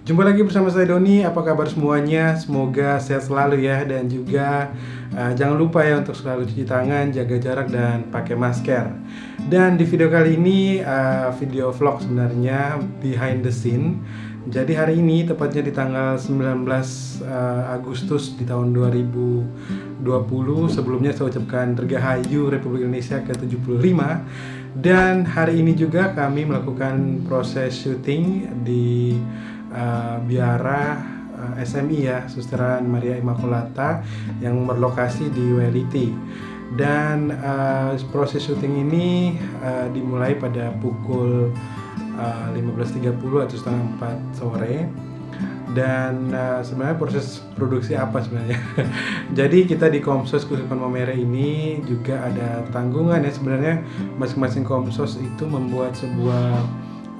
Jumpa lagi bersama saya Doni, apa kabar semuanya? Semoga sehat selalu ya dan juga uh, jangan lupa ya untuk selalu cuci tangan, jaga jarak dan pakai masker. Dan di video kali ini uh, video vlog sebenarnya behind the scene. Jadi hari ini tepatnya di tanggal 19 uh, Agustus di tahun 2020 sebelumnya saya ucapkan Dirgahayu Republik Indonesia ke-75 dan hari ini juga kami melakukan proses syuting di uh, biara eh, SMI ya Susteran Maria Immaculata yang berlokasi di WLIT dan uh, proses syuting ini uh, dimulai pada pukul uh, 15.30 atau setengah 4 sore. Dan uh, sebenarnya proses produksi apa sebenarnya? Jadi kita di Komsos Kusupan Momere ini juga ada tanggungan ya. Sebenarnya masing-masing Komsos itu membuat sebuah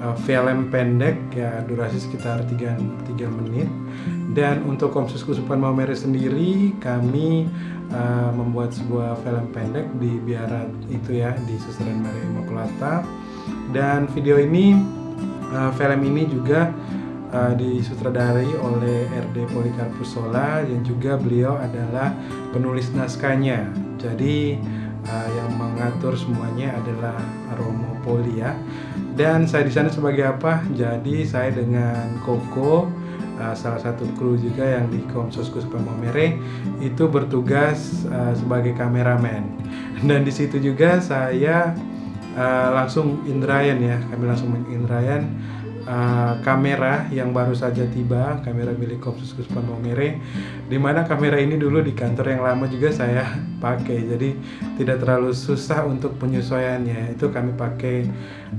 uh, film pendek ya durasi sekitar 3, 3 menit. Dan untuk Komsus Kusupan Maumere sendiri kami uh, membuat sebuah film pendek di biara itu ya di Susteran Maria Immaculata dan video ini uh, film ini juga uh, disutradari oleh RD Polikarpus Sola yang juga beliau adalah penulis naskahnya. Jadi uh, yang mengatur semuanya adalah Romo Poli ya dan saya di sana sebagai apa? Jadi saya dengan Koko uh, salah satu kru juga yang di Komsos Kuspa Momere itu bertugas uh, sebagai kameramen. Dan di situ juga saya uh, langsung Indrayan ya, kami langsung Indrayan uh, kamera yang baru saja tiba, kamera milik Kopsus Kuspan Momere, di mana kamera ini dulu di kantor yang lama juga saya pakai, jadi tidak terlalu susah untuk penyesuaiannya. Itu kami pakai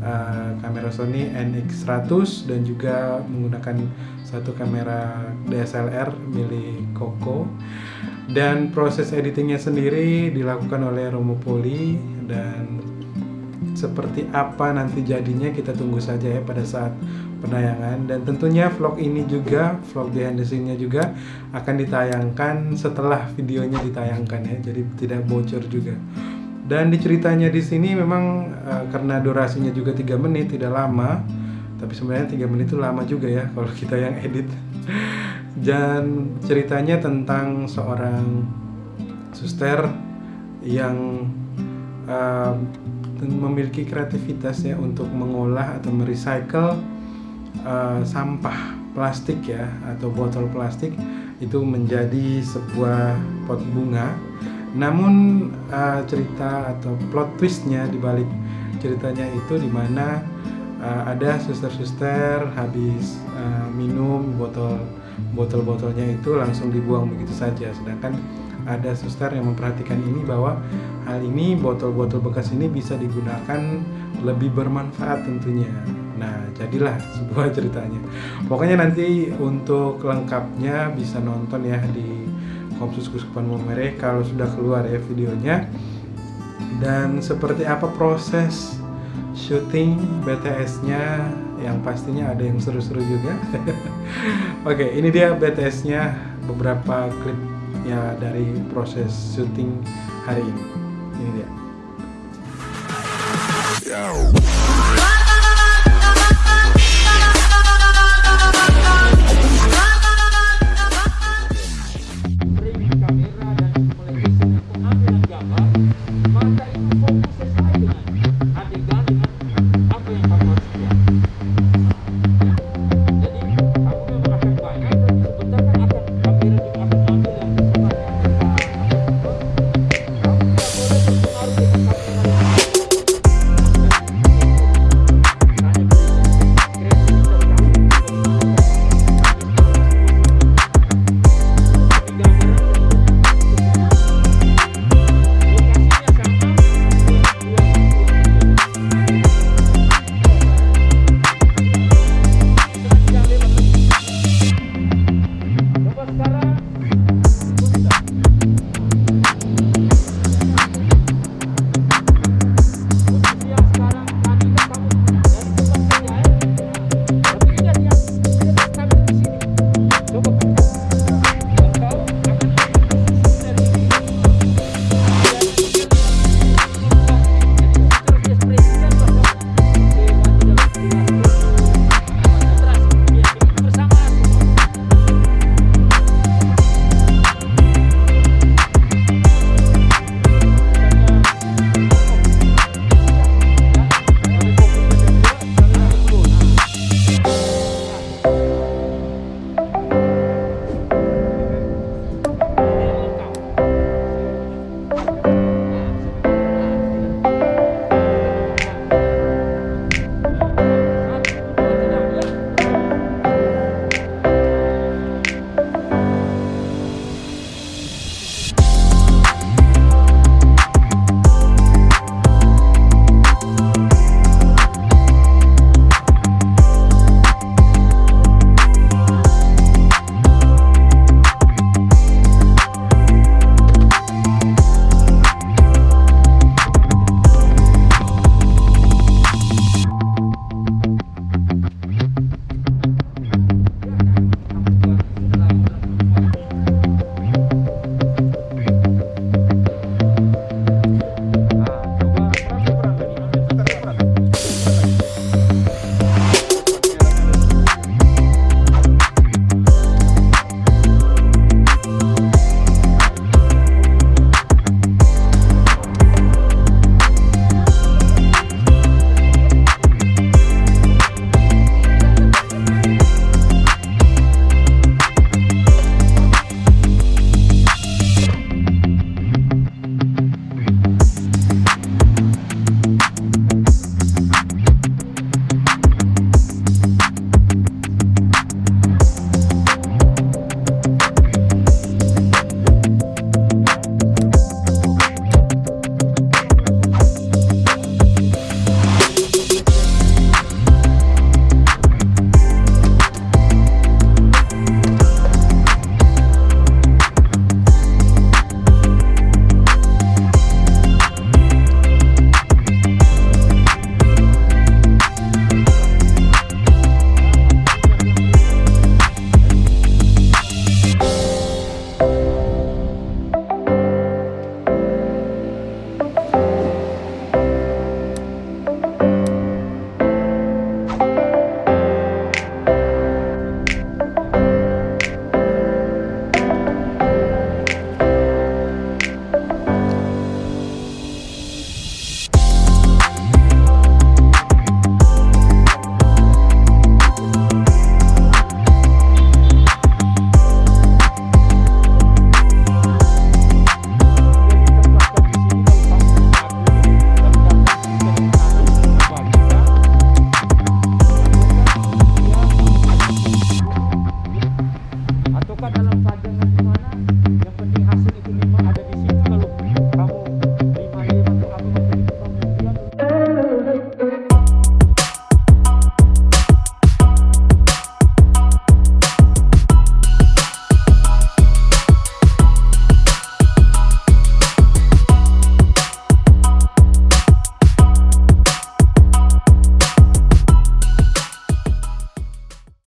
uh, kamera Sony NX100 dan juga menggunakan satu kamera DSLR milik Koko. Dan proses editingnya sendiri dilakukan oleh Romo Poli dan seperti apa nanti jadinya kita tunggu saja ya pada saat penayangan. Dan tentunya vlog ini juga vlog behind the juga akan ditayangkan setelah videonya ditayangkan ya. Jadi tidak bocor juga. Dan diceritanya di sini memang uh, karena durasinya juga tiga menit tidak lama. Tapi sebenarnya tiga menit itu lama juga ya kalau kita yang edit. Dan ceritanya tentang seorang suster yang uh, memiliki kreativitas ya untuk mengolah atau merecycle uh, sampah plastik ya atau botol plastik itu menjadi sebuah pot bunga. Namun uh, cerita atau plot twistnya di balik ceritanya itu di mana uh, ada suster-suster habis uh, minum botol botol-botolnya itu langsung dibuang begitu saja, sedangkan ada suster yang memperhatikan ini bahwa hal ini botol-botol bekas ini bisa digunakan lebih bermanfaat tentunya. Nah, jadilah sebuah ceritanya. Pokoknya nanti untuk lengkapnya bisa nonton ya di Komsus Kuskupan Momere kalau sudah keluar ya videonya. Dan seperti apa proses syuting BTS-nya yang pastinya ada yang seru-seru juga. Oke, ini dia BTS-nya beberapa klip ya dari proses syuting hari ini ini dia